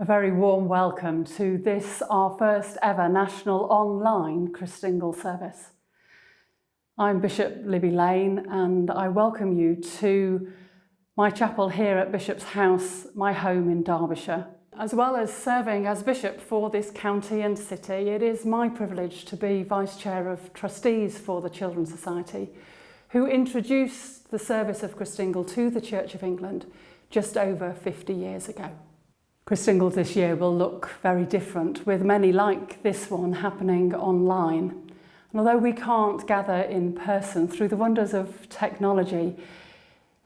A very warm welcome to this, our first ever national online Christingle service. I'm Bishop Libby Lane and I welcome you to my chapel here at Bishop's House, my home in Derbyshire. As well as serving as Bishop for this county and city, it is my privilege to be Vice Chair of Trustees for the Children's Society, who introduced the service of Christingle to the Church of England just over 50 years ago. Christingles this year will look very different, with many like this one happening online. And although we can't gather in person through the wonders of technology,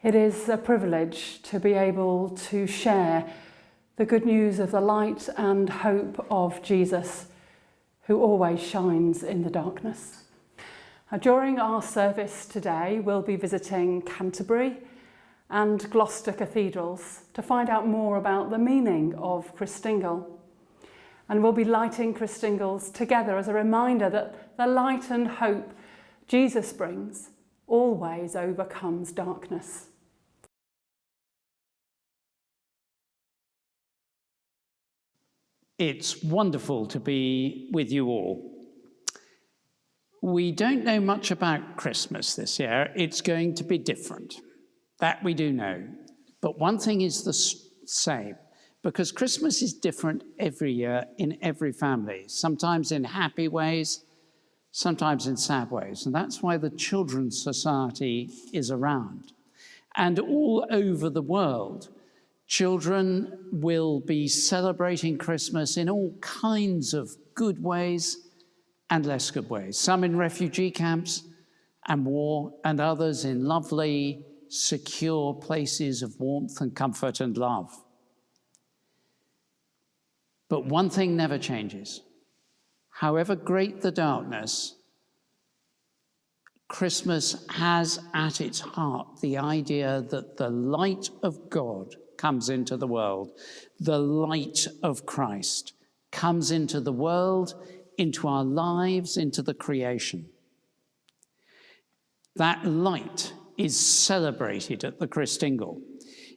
it is a privilege to be able to share the good news of the light and hope of Jesus, who always shines in the darkness. Now, during our service today, we'll be visiting Canterbury, and Gloucester cathedrals to find out more about the meaning of Christingle. And we'll be lighting Christingles together as a reminder that the light and hope Jesus brings always overcomes darkness. It's wonderful to be with you all. We don't know much about Christmas this year. It's going to be different. That we do know. But one thing is the same, because Christmas is different every year in every family, sometimes in happy ways, sometimes in sad ways. And that's why the Children's Society is around. And all over the world, children will be celebrating Christmas in all kinds of good ways and less good ways. Some in refugee camps and war, and others in lovely, secure places of warmth and comfort and love. But one thing never changes. However great the darkness, Christmas has at its heart the idea that the light of God comes into the world. The light of Christ comes into the world, into our lives, into the creation. That light is celebrated at the Christingle.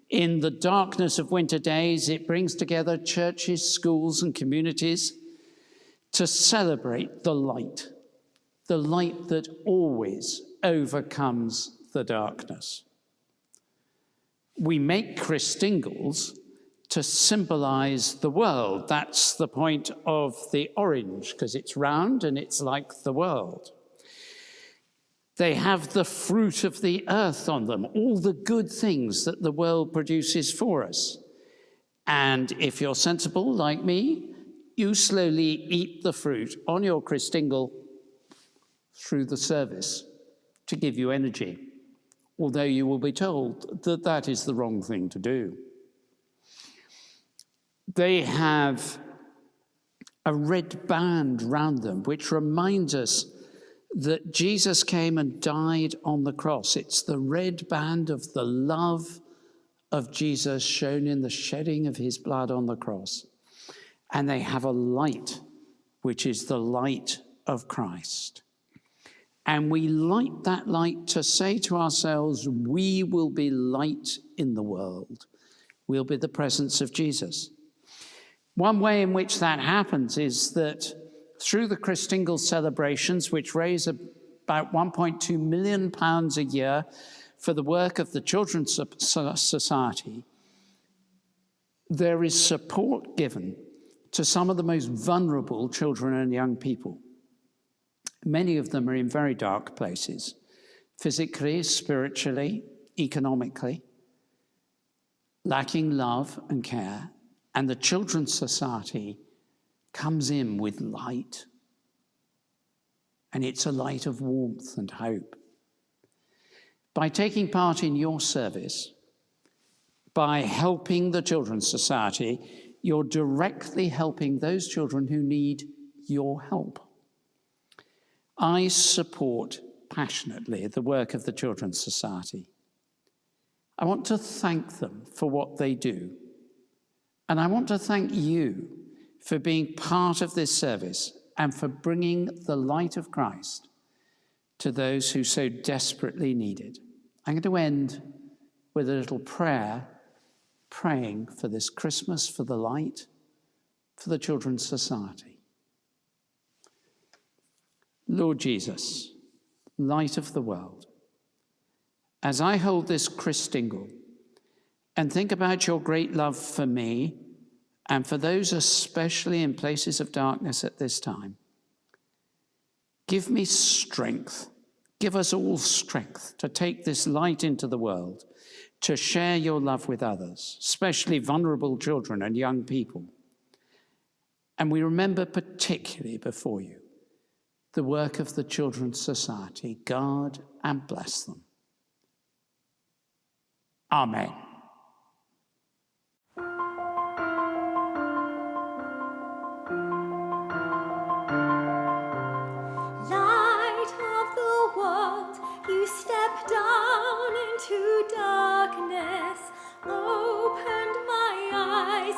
In the darkness of winter days, it brings together churches, schools, and communities to celebrate the light, the light that always overcomes the darkness. We make Christingles to symbolize the world. That's the point of the orange, because it's round and it's like the world. They have the fruit of the earth on them, all the good things that the world produces for us. And if you're sensible like me, you slowly eat the fruit on your Christingle through the service to give you energy, although you will be told that that is the wrong thing to do. They have a red band round them, which reminds us that Jesus came and died on the cross. It's the red band of the love of Jesus shown in the shedding of his blood on the cross. And they have a light, which is the light of Christ. And we light that light to say to ourselves, we will be light in the world. We'll be the presence of Jesus. One way in which that happens is that through the Christingle celebrations, which raise about 1.2 million pounds a year for the work of the Children's Society, there is support given to some of the most vulnerable children and young people. Many of them are in very dark places, physically, spiritually, economically, lacking love and care, and the Children's Society comes in with light. And it's a light of warmth and hope. By taking part in your service, by helping the Children's Society, you're directly helping those children who need your help. I support passionately the work of the Children's Society. I want to thank them for what they do. And I want to thank you for being part of this service and for bringing the light of Christ to those who so desperately need it. I'm going to end with a little prayer, praying for this Christmas, for the light, for the Children's Society. Lord Jesus, light of the world, as I hold this Christingle and think about your great love for me and for those especially in places of darkness at this time, give me strength. Give us all strength to take this light into the world, to share your love with others, especially vulnerable children and young people. And we remember particularly before you the work of the Children's Society. Guard and bless them. Amen.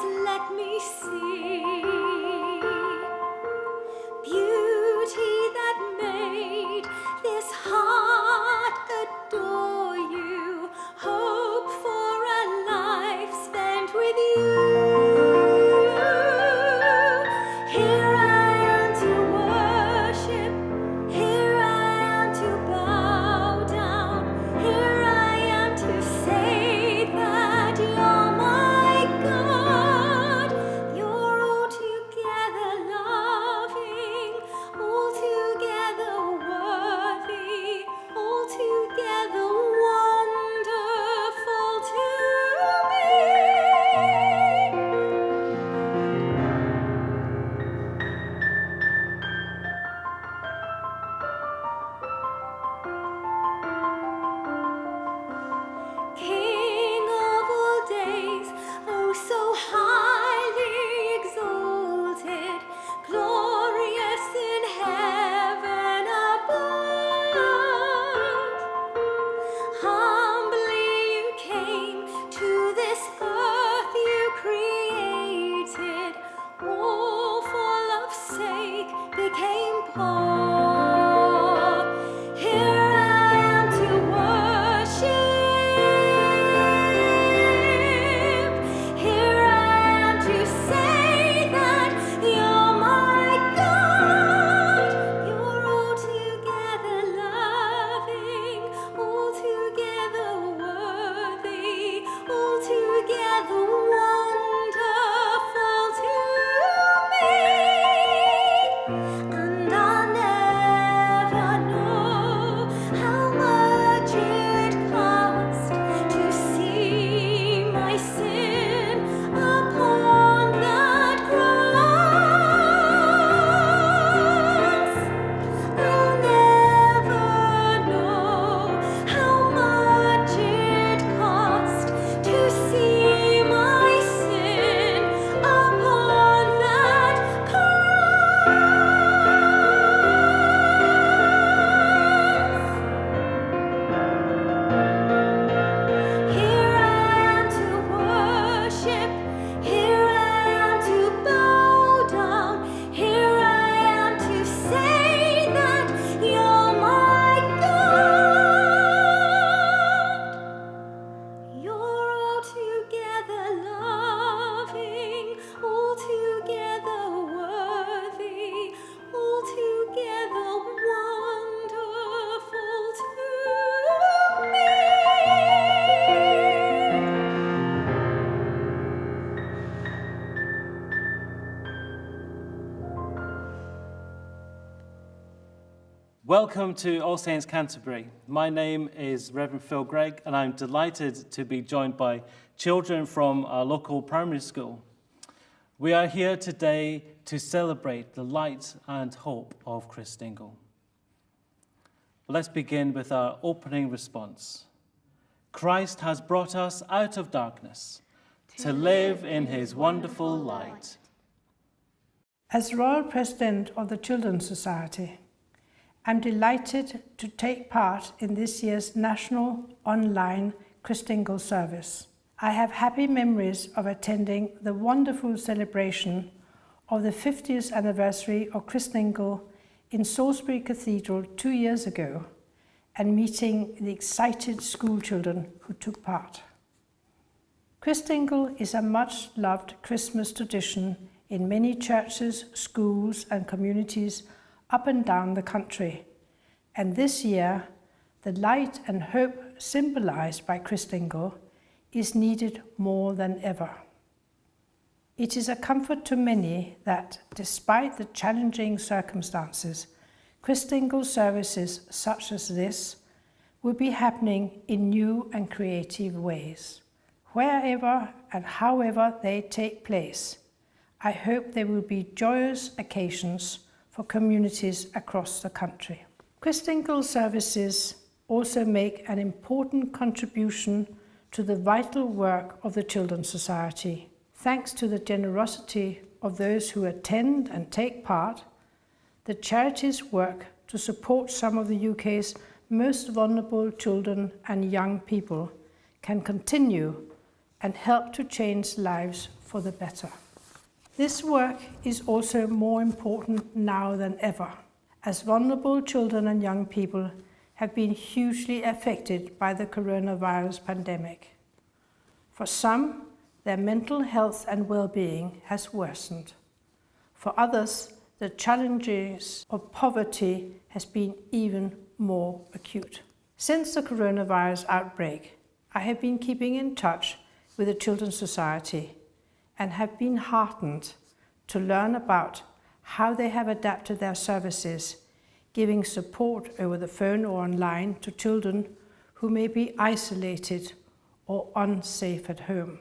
Let me see. Welcome to All Saints Canterbury. My name is Reverend Phil Gregg, and I'm delighted to be joined by children from our local primary school. We are here today to celebrate the light and hope of Chris Christingle. Let's begin with our opening response. Christ has brought us out of darkness to live in his wonderful light. As Royal President of the Children's Society, I'm delighted to take part in this year's national online Christingle service. I have happy memories of attending the wonderful celebration of the 50th anniversary of Christingle in Salisbury Cathedral two years ago and meeting the excited school children who took part. Christingle is a much loved Christmas tradition in many churches, schools, and communities up and down the country. And this year, the light and hope symbolized by Christingle is needed more than ever. It is a comfort to many that, despite the challenging circumstances, Christingle services such as this will be happening in new and creative ways. Wherever and however they take place, I hope they will be joyous occasions for communities across the country. Christingle services also make an important contribution to the vital work of the Children's Society. Thanks to the generosity of those who attend and take part, the charity's work to support some of the UK's most vulnerable children and young people can continue and help to change lives for the better. This work is also more important now than ever, as vulnerable children and young people have been hugely affected by the coronavirus pandemic. For some, their mental health and well-being has worsened. For others, the challenges of poverty has been even more acute. Since the coronavirus outbreak, I have been keeping in touch with the Children's Society and have been heartened to learn about how they have adapted their services giving support over the phone or online to children who may be isolated or unsafe at home,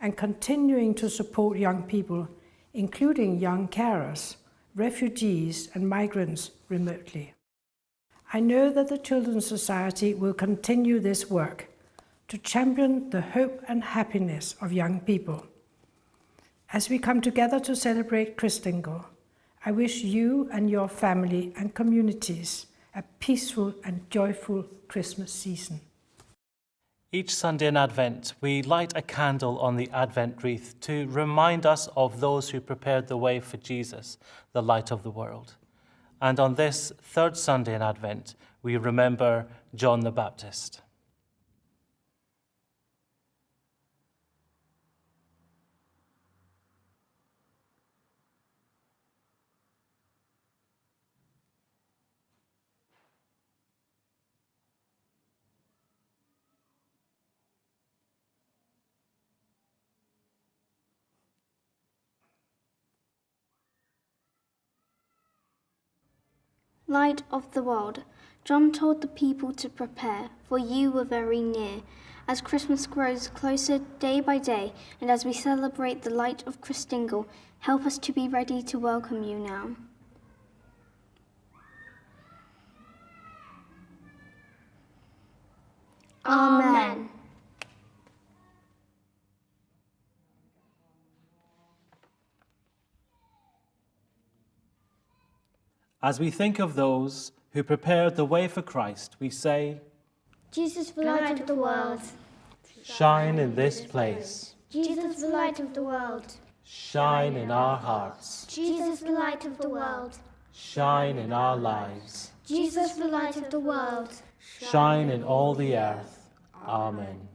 and continuing to support young people, including young carers, refugees and migrants remotely. I know that the Children's Society will continue this work to champion the hope and happiness of young people. As we come together to celebrate Christingle, I wish you and your family and communities a peaceful and joyful Christmas season. Each Sunday in Advent, we light a candle on the Advent wreath to remind us of those who prepared the way for Jesus, the light of the world. And on this third Sunday in Advent, we remember John the Baptist. Light of the world, John told the people to prepare, for you were very near. As Christmas grows closer day by day, and as we celebrate the light of Christingle, help us to be ready to welcome you now. Amen. As we think of those who prepared the way for Christ, we say, Jesus, the light of the world. Shine in this place, Jesus, the light of the world. shine in our hearts, Jesus, the light of the world. shine in our lives, Jesus, the light of the world. shine in all the earth. Amen.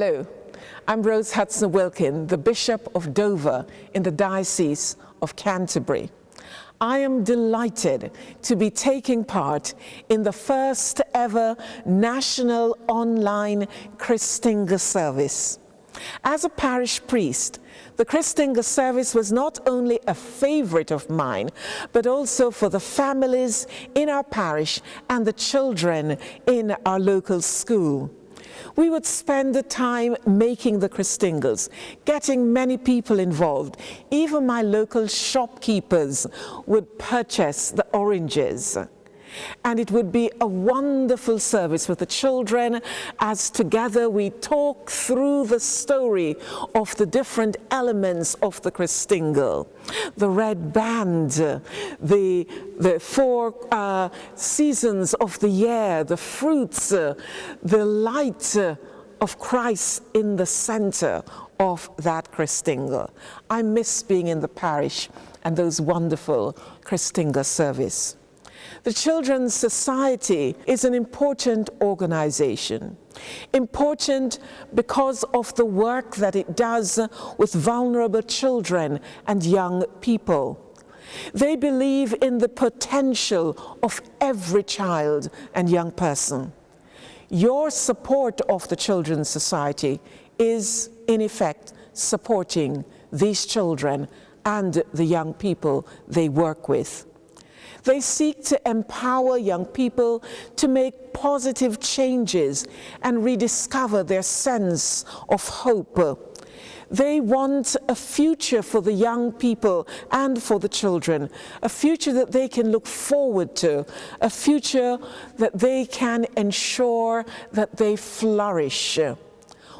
Hello, I'm Rose Hudson Wilkin, the Bishop of Dover in the Diocese of Canterbury. I am delighted to be taking part in the first ever national online Christingle service. As a parish priest, the Christingle service was not only a favorite of mine, but also for the families in our parish and the children in our local school. We would spend the time making the Christingles, getting many people involved. Even my local shopkeepers would purchase the oranges and it would be a wonderful service with the children as together we talk through the story of the different elements of the Christingle. The red band, the, the four uh, seasons of the year, the fruits, uh, the light uh, of Christ in the center of that Christingle. I miss being in the parish and those wonderful Christingle service. The Children's Society is an important organization. Important because of the work that it does with vulnerable children and young people. They believe in the potential of every child and young person. Your support of the Children's Society is, in effect, supporting these children and the young people they work with. They seek to empower young people to make positive changes and rediscover their sense of hope. They want a future for the young people and for the children, a future that they can look forward to, a future that they can ensure that they flourish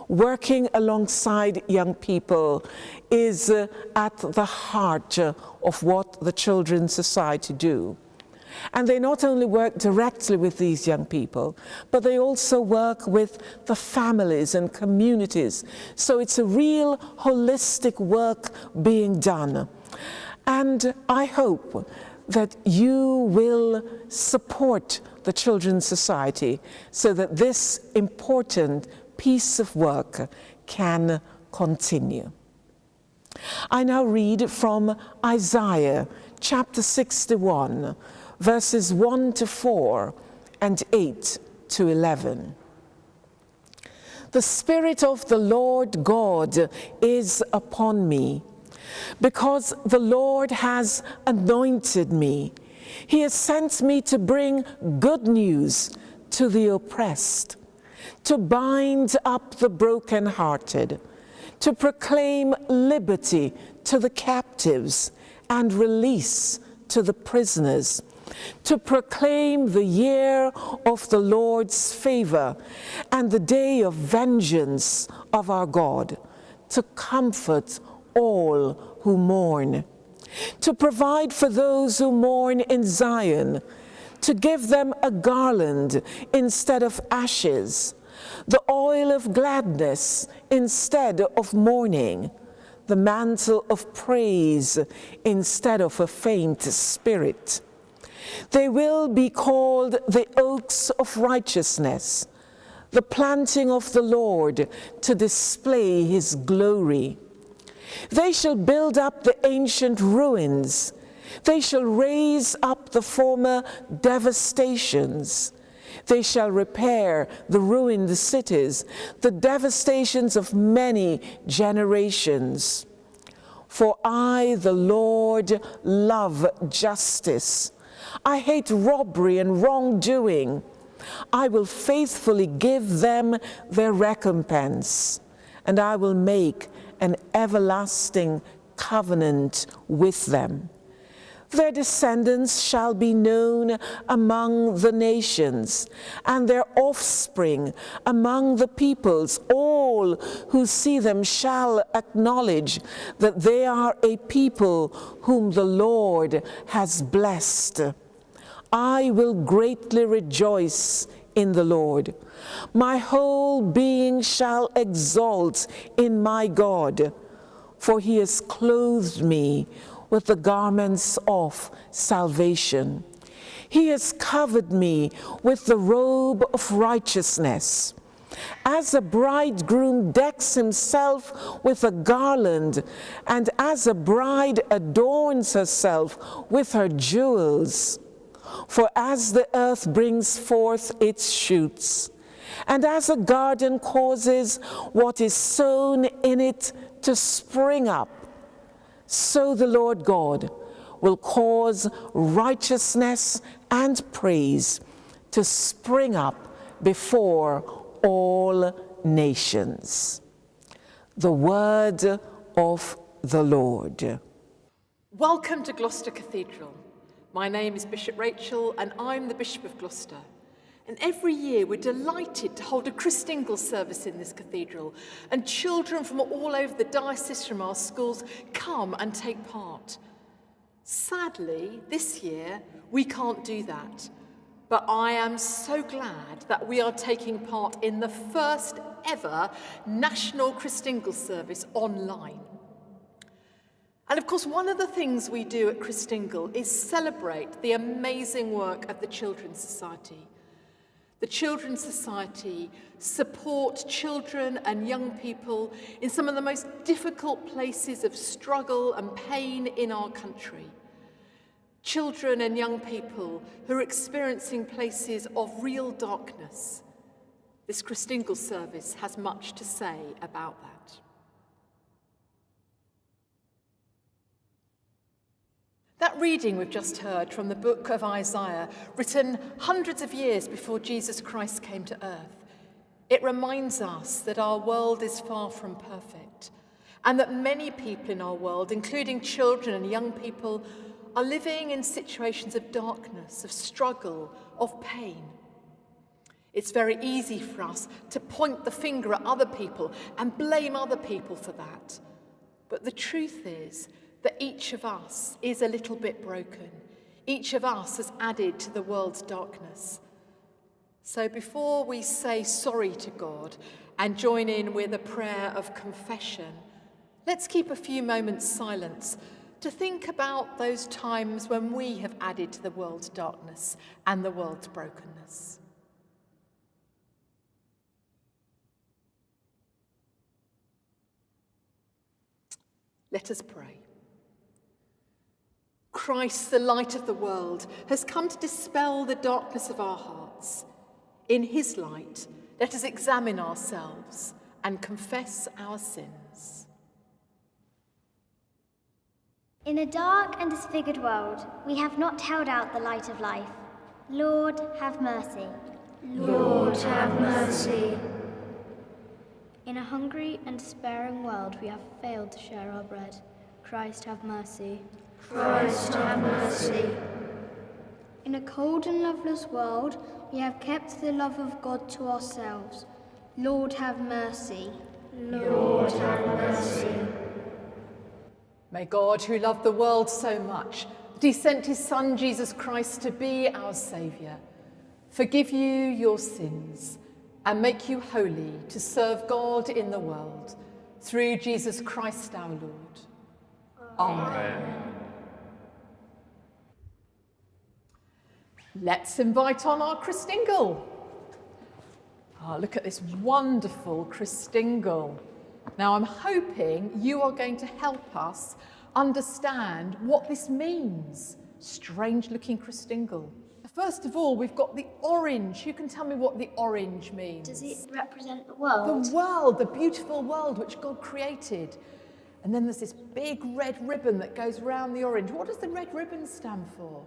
working alongside young people is uh, at the heart uh, of what the Children's Society do. And they not only work directly with these young people, but they also work with the families and communities. So it's a real holistic work being done. And I hope that you will support the Children's Society so that this important piece of work can continue. I now read from Isaiah chapter 61, verses 1 to 4 and 8 to 11. The Spirit of the Lord God is upon me, because the Lord has anointed me. He has sent me to bring good news to the oppressed, to bind up the brokenhearted, to proclaim liberty to the captives and release to the prisoners, to proclaim the year of the Lord's favor and the day of vengeance of our God, to comfort all who mourn, to provide for those who mourn in Zion, to give them a garland instead of ashes, the oil of gladness instead of mourning, the mantle of praise instead of a faint spirit. They will be called the oaks of righteousness, the planting of the Lord to display his glory. They shall build up the ancient ruins. They shall raise up the former devastations. They shall repair the ruined cities, the devastations of many generations. For I, the Lord, love justice. I hate robbery and wrongdoing. I will faithfully give them their recompense, and I will make an everlasting covenant with them. Their descendants shall be known among the nations, and their offspring among the peoples. All who see them shall acknowledge that they are a people whom the Lord has blessed. I will greatly rejoice in the Lord. My whole being shall exult in my God, for he has clothed me with the garments of salvation. He has covered me with the robe of righteousness. As a bridegroom decks himself with a garland, and as a bride adorns herself with her jewels. For as the earth brings forth its shoots, and as a garden causes what is sown in it to spring up, so the Lord God will cause righteousness and praise to spring up before all nations. The word of the Lord. Welcome to Gloucester Cathedral. My name is Bishop Rachel and I'm the Bishop of Gloucester. And every year we're delighted to hold a Christingle service in this cathedral and children from all over the diocese from our schools come and take part. Sadly, this year we can't do that. But I am so glad that we are taking part in the first ever National Christingle service online. And of course, one of the things we do at Christingle is celebrate the amazing work of the Children's Society. The Children's Society support children and young people in some of the most difficult places of struggle and pain in our country. Children and young people who are experiencing places of real darkness. This Christingle service has much to say about that. That reading we've just heard from the book of Isaiah, written hundreds of years before Jesus Christ came to earth, it reminds us that our world is far from perfect and that many people in our world, including children and young people, are living in situations of darkness, of struggle, of pain. It's very easy for us to point the finger at other people and blame other people for that. But the truth is that each of us is a little bit broken. Each of us has added to the world's darkness. So before we say sorry to God and join in with a prayer of confession, let's keep a few moments silence to think about those times when we have added to the world's darkness and the world's brokenness. Let us pray. Christ, the light of the world, has come to dispel the darkness of our hearts. In his light, let us examine ourselves and confess our sins. In a dark and disfigured world, we have not held out the light of life. Lord, have mercy. Lord, have mercy. In a hungry and despairing world, we have failed to share our bread. Christ, have mercy. Christ, have mercy. In a cold and loveless world, we have kept the love of God to ourselves. Lord, have mercy. Lord, have mercy. May God, who loved the world so much that he sent his Son Jesus Christ to be our Saviour, forgive you your sins and make you holy to serve God in the world through Jesus Christ our Lord. Amen. Let's invite on our Christingle. Ah, look at this wonderful Christingle. Now, I'm hoping you are going to help us understand what this means. Strange looking Christingle. First of all, we've got the orange. Who can tell me what the orange means? Does it represent the world? The world, the beautiful world which God created. And then there's this big red ribbon that goes around the orange. What does the red ribbon stand for?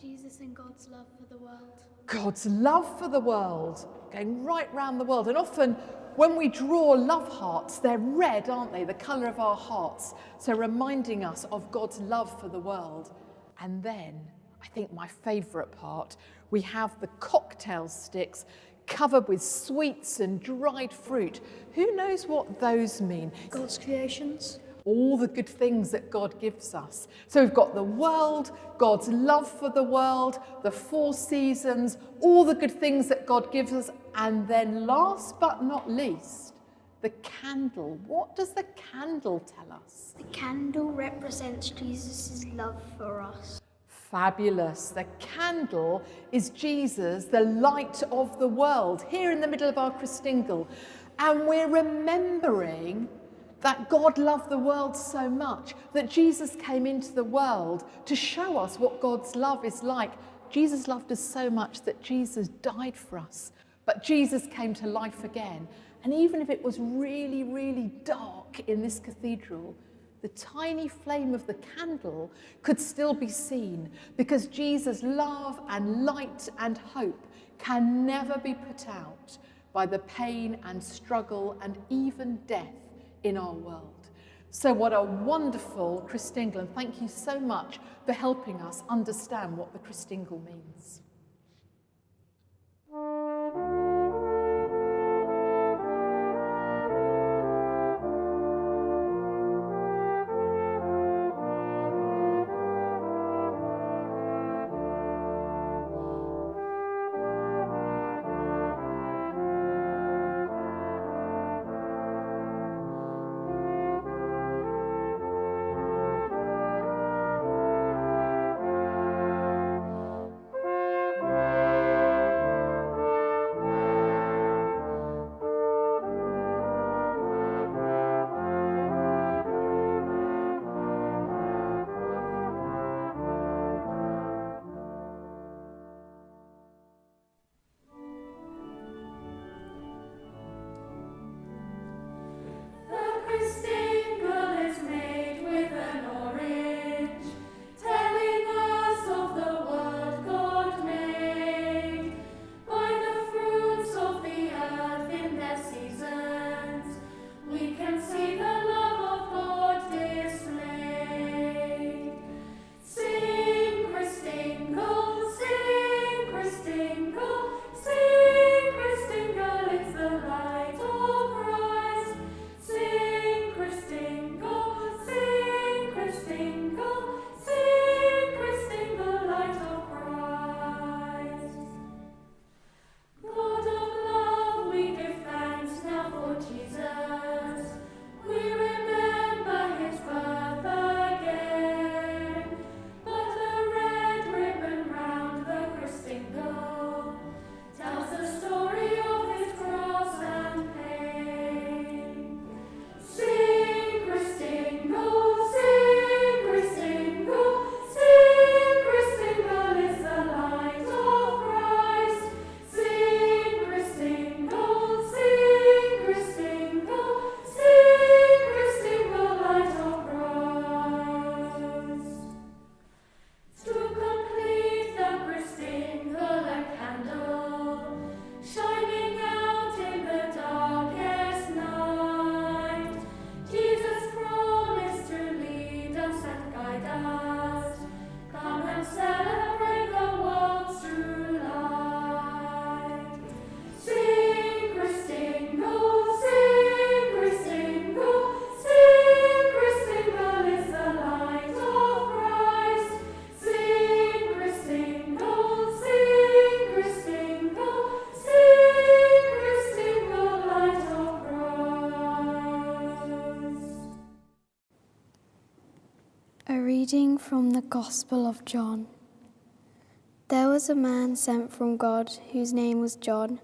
Jesus and God's love for the world. God's love for the world, going right round the world. And often when we draw love hearts, they're red, aren't they? The colour of our hearts. So reminding us of God's love for the world. And then, I think my favourite part, we have the cocktail sticks covered with sweets and dried fruit. Who knows what those mean? God's creations. All the good things that God gives us. So we've got the world, God's love for the world, the four seasons, all the good things that God gives us. And then last but not least, the candle. What does the candle tell us? The candle represents Jesus' love for us. Fabulous. The candle is Jesus, the light of the world, here in the middle of our Christingle. And we're remembering that God loved the world so much that Jesus came into the world to show us what God's love is like. Jesus loved us so much that Jesus died for us, but Jesus came to life again. And even if it was really, really dark in this cathedral, the tiny flame of the candle could still be seen because Jesus' love and light and hope can never be put out by the pain and struggle and even death in our world. So, what a wonderful Christingle, and thank you so much for helping us understand what the Christingle means. Gospel of John. There was a man sent from God whose name was John.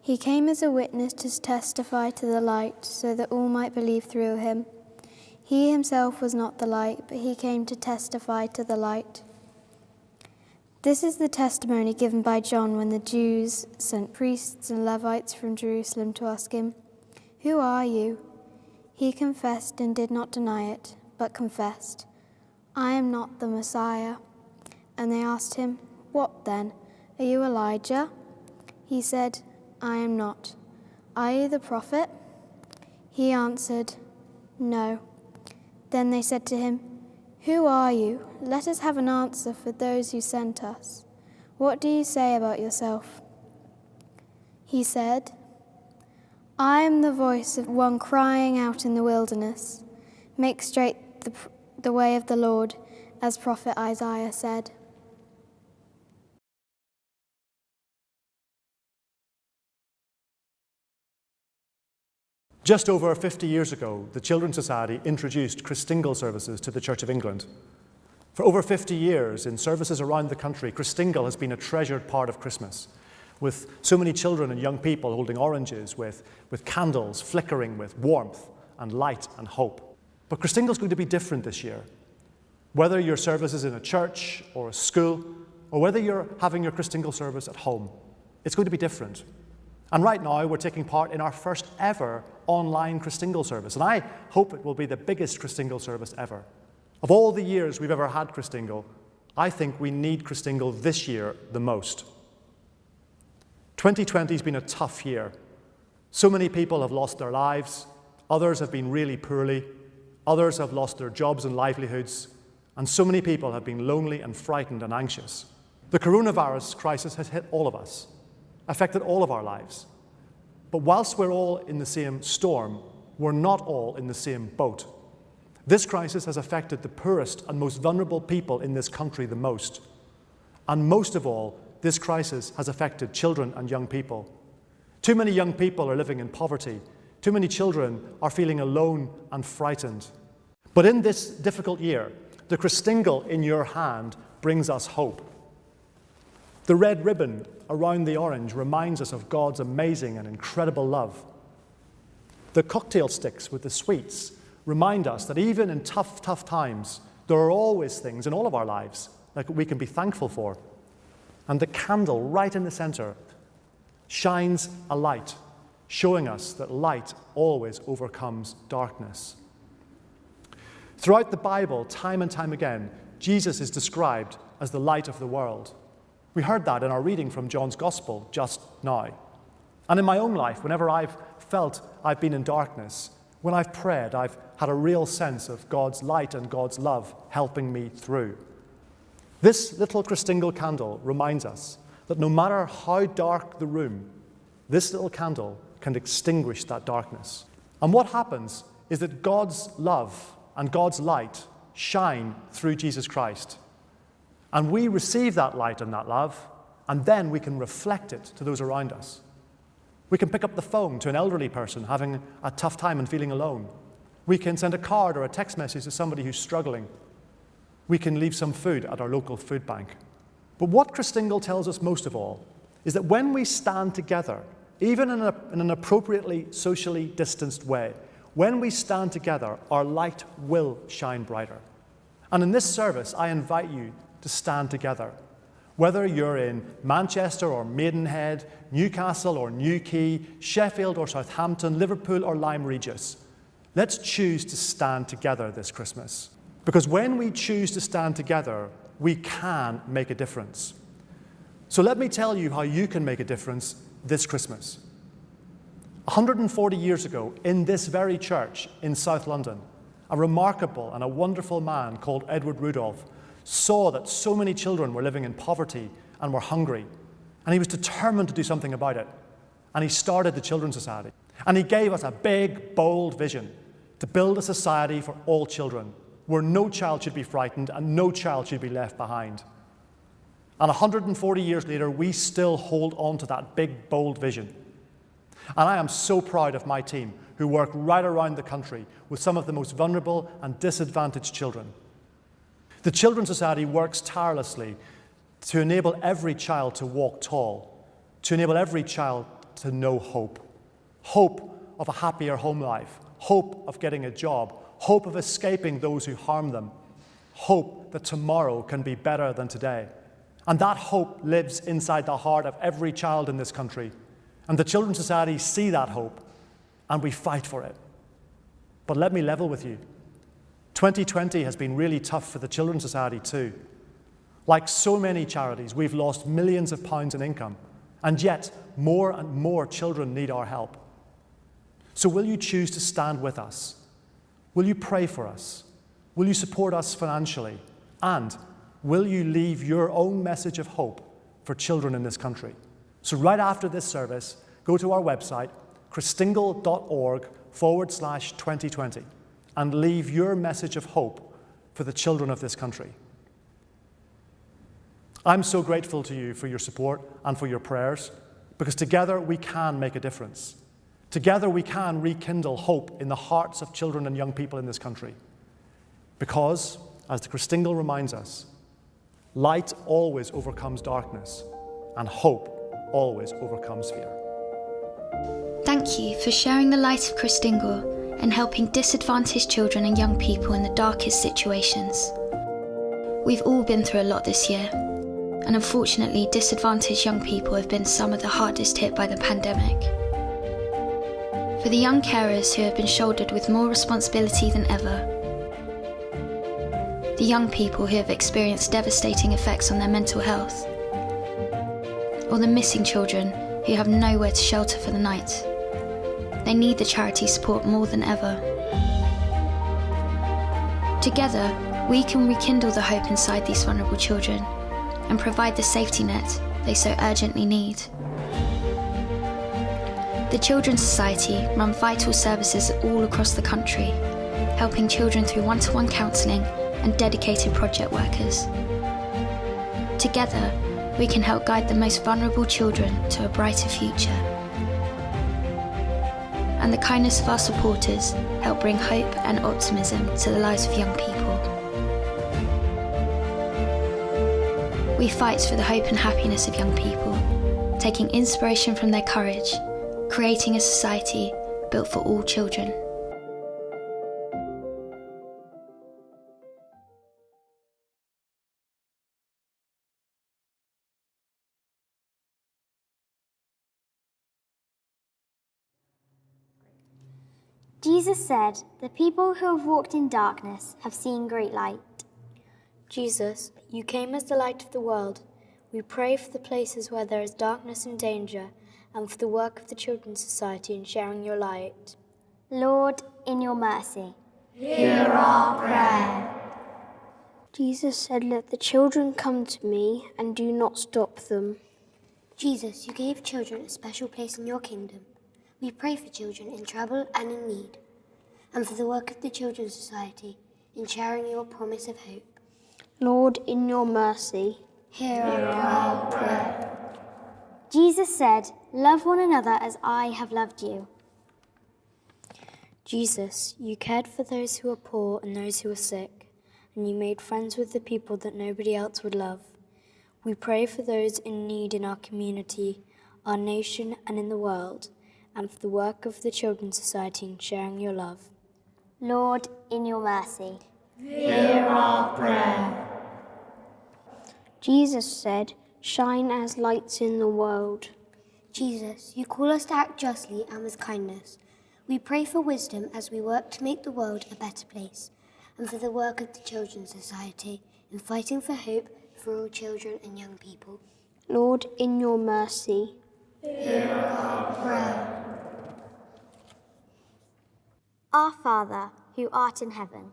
He came as a witness to testify to the light, so that all might believe through him. He himself was not the light, but he came to testify to the light. This is the testimony given by John when the Jews sent priests and Levites from Jerusalem to ask him, Who are you? He confessed and did not deny it, but confessed, I am not the Messiah. And they asked him, What then? Are you Elijah? He said, I am not. Are you the prophet? He answered, No. Then they said to him, Who are you? Let us have an answer for those who sent us. What do you say about yourself? He said, I am the voice of one crying out in the wilderness, Make straight the, the way of the Lord, as prophet Isaiah said. Just over 50 years ago, the Children's Society introduced Christingle services to the Church of England. For over 50 years, in services around the country, Christingle has been a treasured part of Christmas, with so many children and young people holding oranges, with, with candles flickering with warmth and light and hope. But Christingle's going to be different this year. Whether your service is in a church or a school, or whether you're having your Christingle service at home, it's going to be different. And right now, we're taking part in our first ever online Christingle service. And I hope it will be the biggest Christingle service ever. Of all the years we've ever had Christingle, I think we need Christingle this year the most. 2020 has been a tough year. So many people have lost their lives, others have been really poorly, others have lost their jobs and livelihoods, and so many people have been lonely and frightened and anxious. The coronavirus crisis has hit all of us, affected all of our lives. But whilst we're all in the same storm, we're not all in the same boat. This crisis has affected the poorest and most vulnerable people in this country the most. And most of all, this crisis has affected children and young people. Too many young people are living in poverty. Too many children are feeling alone and frightened. But in this difficult year, the Christingle in your hand brings us hope. The red ribbon around the orange reminds us of God's amazing and incredible love. The cocktail sticks with the sweets remind us that even in tough, tough times, there are always things in all of our lives that we can be thankful for. And the candle right in the center shines a light, showing us that light always overcomes darkness. Throughout the Bible, time and time again, Jesus is described as the light of the world. We heard that in our reading from John's Gospel just now. And in my own life, whenever I've felt I've been in darkness, when I've prayed, I've had a real sense of God's light and God's love helping me through. This little Christingle candle reminds us that no matter how dark the room, this little candle can extinguish that darkness. And what happens is that God's love and God's light shine through Jesus Christ. And we receive that light and that love, and then we can reflect it to those around us. We can pick up the phone to an elderly person having a tough time and feeling alone. We can send a card or a text message to somebody who's struggling. We can leave some food at our local food bank. But what Christingle tells us most of all is that when we stand together, even in, a, in an appropriately socially distanced way, when we stand together, our light will shine brighter. And in this service, I invite you to stand together. Whether you're in Manchester or Maidenhead, Newcastle or Newquay, Sheffield or Southampton, Liverpool or Lyme Regis, Let's choose to stand together this Christmas. Because when we choose to stand together, we can make a difference. So let me tell you how you can make a difference this Christmas. 140 years ago, in this very church in South London, a remarkable and a wonderful man called Edward Rudolf saw that so many children were living in poverty and were hungry. And he was determined to do something about it. And he started the Children's Society. And he gave us a big, bold vision to build a society for all children, where no child should be frightened and no child should be left behind. And 140 years later, we still hold on to that big, bold vision. And I am so proud of my team who work right around the country with some of the most vulnerable and disadvantaged children. The Children's Society works tirelessly to enable every child to walk tall, to enable every child to know hope. Hope of a happier home life, hope of getting a job, hope of escaping those who harm them, hope that tomorrow can be better than today. And that hope lives inside the heart of every child in this country. And the Children's Society see that hope, and we fight for it. But let me level with you. 2020 has been really tough for the Children's Society too. Like so many charities, we've lost millions of pounds in income, and yet more and more children need our help. So, will you choose to stand with us? Will you pray for us? Will you support us financially? And will you leave your own message of hope for children in this country? So, right after this service, go to our website, christingle.org forward slash 2020, and leave your message of hope for the children of this country. I'm so grateful to you for your support and for your prayers, because together we can make a difference. Together we can rekindle hope in the hearts of children and young people in this country. Because as the Christingle reminds us, light always overcomes darkness, and hope always overcomes fear. Thank you for sharing the light of Christingle and helping disadvantaged children and young people in the darkest situations. We've all been through a lot this year, and unfortunately, disadvantaged young people have been some of the hardest hit by the pandemic. For the young carers who have been shouldered with more responsibility than ever, the young people who have experienced devastating effects on their mental health, or the missing children who have nowhere to shelter for the night. They need the charity support more than ever. Together, we can rekindle the hope inside these vulnerable children and provide the safety net they so urgently need. The Children's Society run vital services all across the country, helping children through one-to-one counselling and dedicated project workers. Together, we can help guide the most vulnerable children to a brighter future. And the kindness of our supporters help bring hope and optimism to the lives of young people. We fight for the hope and happiness of young people, taking inspiration from their courage, creating a society built for all children. Jesus said, The people who have walked in darkness have seen great light. Jesus, you came as the light of the world. We pray for the places where there is darkness and danger, and for the work of the Children's Society in sharing your light. Lord, in your mercy. Hear our prayer. Jesus said, Let the children come to me, and do not stop them. Jesus, you gave children a special place in your kingdom. We pray for children in trouble and in need, and for the work of the Children's Society in sharing your promise of hope. Lord, in your mercy, hear our prayer. Jesus said, Love one another as I have loved you. Jesus, you cared for those who were poor and those who were sick, and you made friends with the people that nobody else would love. We pray for those in need in our community, our nation, and in the world, and for the work of the Children's Society in sharing your love. Lord, in your mercy, hear our prayer. Jesus said, Shine as lights in the world. Jesus, you call us to act justly and with kindness. We pray for wisdom as we work to make the world a better place, and for the work of the Children's Society in fighting for hope for all children and young people. Lord, in your mercy, hear our prayer. Our Father, who art in heaven,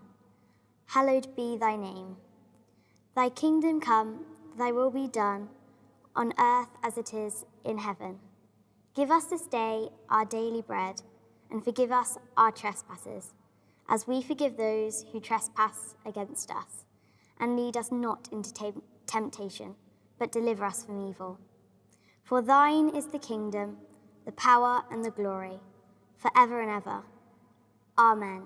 hallowed be thy name. Thy kingdom come, thy will be done, on earth as it is in heaven. Give us this day our daily bread, and forgive us our trespasses, as we forgive those who trespass against us. And lead us not into temptation, but deliver us from evil. For thine is the kingdom, the power, and the glory, forever and ever. Amen.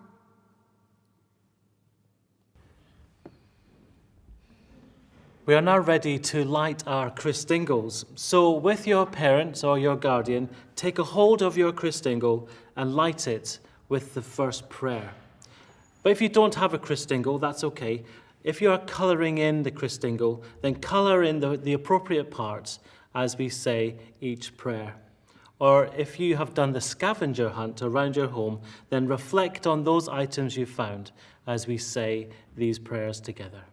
We are now ready to light our Christingles. So with your parents or your guardian, take a hold of your Christingle and light it with the first prayer. But if you don't have a Christingle, that's okay. If you are colouring in the Christingle, then colour in the, the appropriate parts as we say each prayer. Or if you have done the scavenger hunt around your home, then reflect on those items you found as we say these prayers together.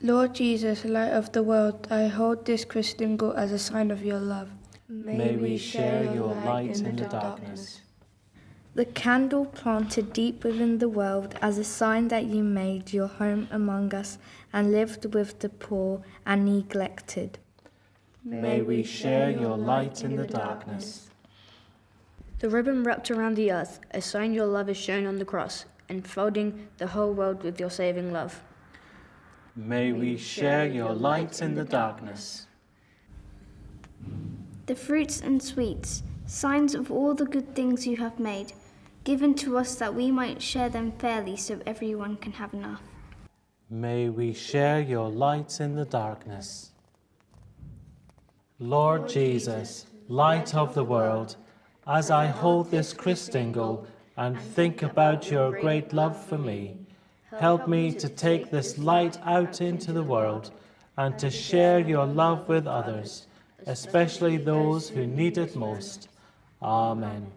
Lord Jesus, light of the world, I hold this Christingle as a sign of your love. May, May we share your light in, in the darkness. darkness. The candle planted deep within the world as a sign that you made your home among us and lived with the poor and neglected. May we share your light in the darkness. The ribbon wrapped around the earth, a sign your love is shown on the cross, enfolding the whole world with your saving love. May we share your light in the darkness. The fruits and sweets, signs of all the good things you have made, given to us that we might share them fairly so everyone can have enough. May we share your light in the darkness. Lord Jesus, light of the world, as I hold this Christingle and think about your great love for me, help me to take this light out into the world and to share your love with others, especially those who need it most. Amen.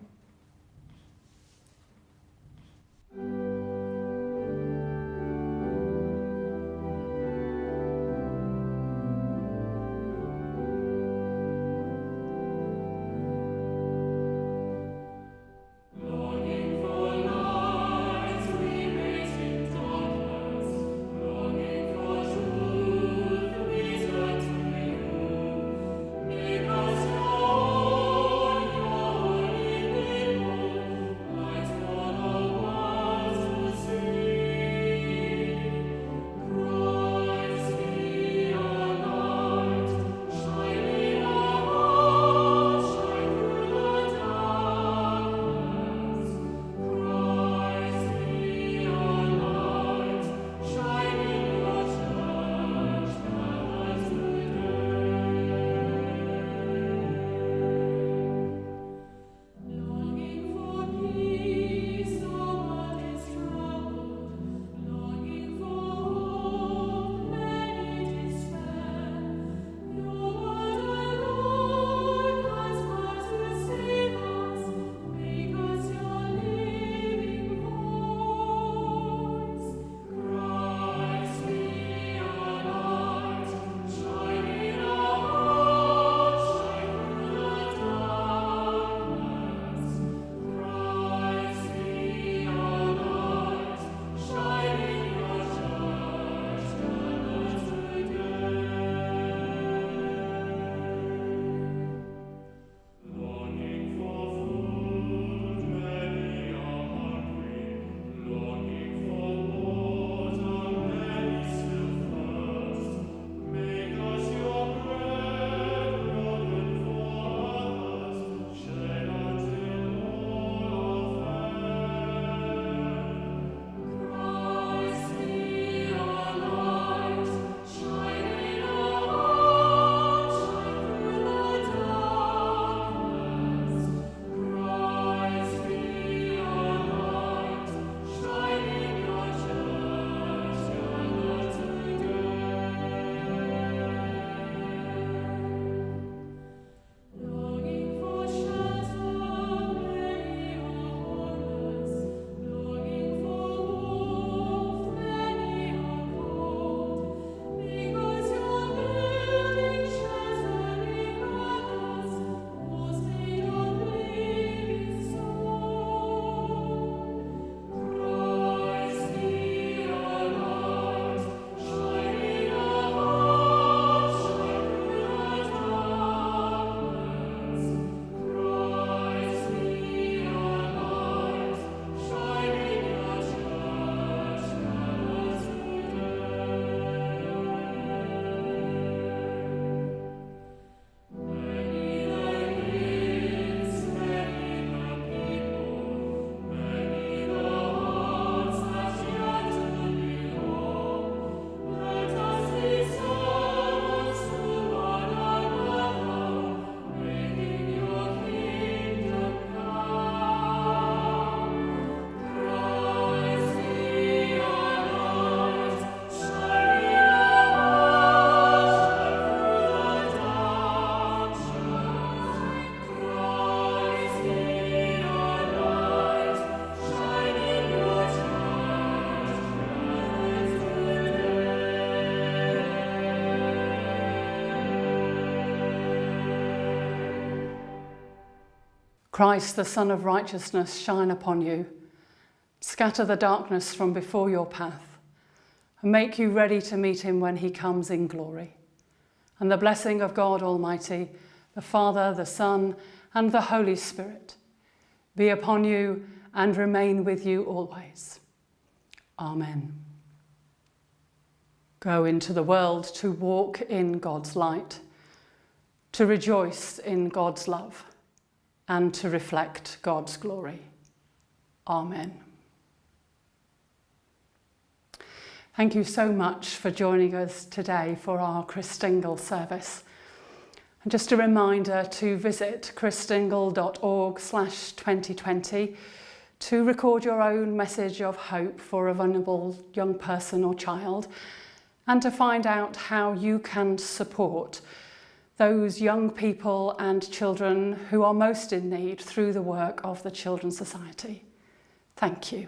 Christ, the Sun of Righteousness, shine upon you, scatter the darkness from before your path, and make you ready to meet him when he comes in glory. and the blessing of God Almighty, the Father, the Son, and the Holy Spirit be upon you and remain with you always. Amen. Go into the world to walk in God's light, to rejoice in God's love, and to reflect God's glory. Amen. Thank you so much for joining us today for our Christingle service. And just a reminder to visit christingle.org slash 2020 to record your own message of hope for a vulnerable young person or child and to find out how you can support those young people and children who are most in need through the work of the Children's Society. Thank you.